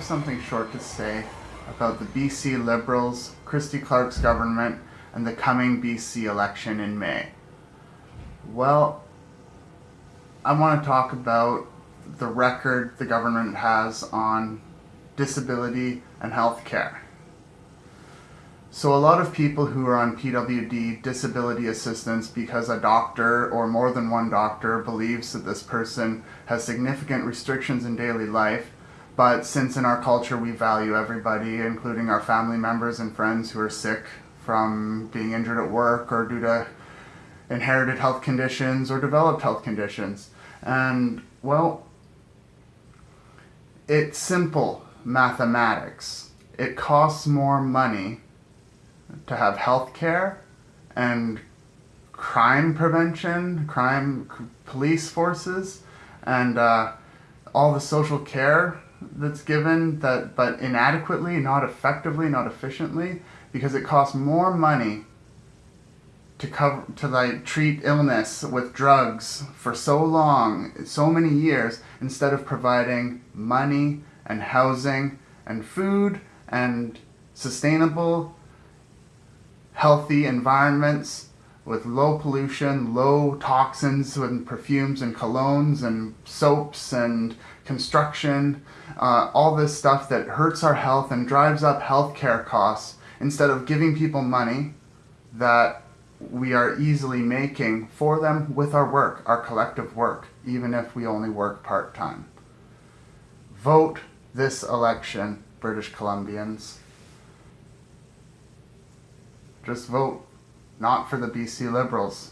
something short to say about the BC Liberals, Christy Clark's government, and the coming BC election in May. Well, I want to talk about the record the government has on disability and health care. So a lot of people who are on PWD disability assistance because a doctor or more than one doctor believes that this person has significant restrictions in daily life, but since in our culture we value everybody, including our family members and friends who are sick from being injured at work or due to inherited health conditions or developed health conditions. And well, it's simple mathematics. It costs more money to have health care and crime prevention, crime police forces, and uh, all the social care that's given that but inadequately, not effectively, not efficiently, because it costs more money to cover to like treat illness with drugs for so long, so many years, instead of providing money and housing and food and sustainable healthy environments with low pollution, low toxins and perfumes and colognes and soaps and construction, uh, all this stuff that hurts our health and drives up healthcare costs instead of giving people money that we are easily making for them with our work, our collective work, even if we only work part-time. Vote this election, British Columbians. Just vote not for the BC Liberals.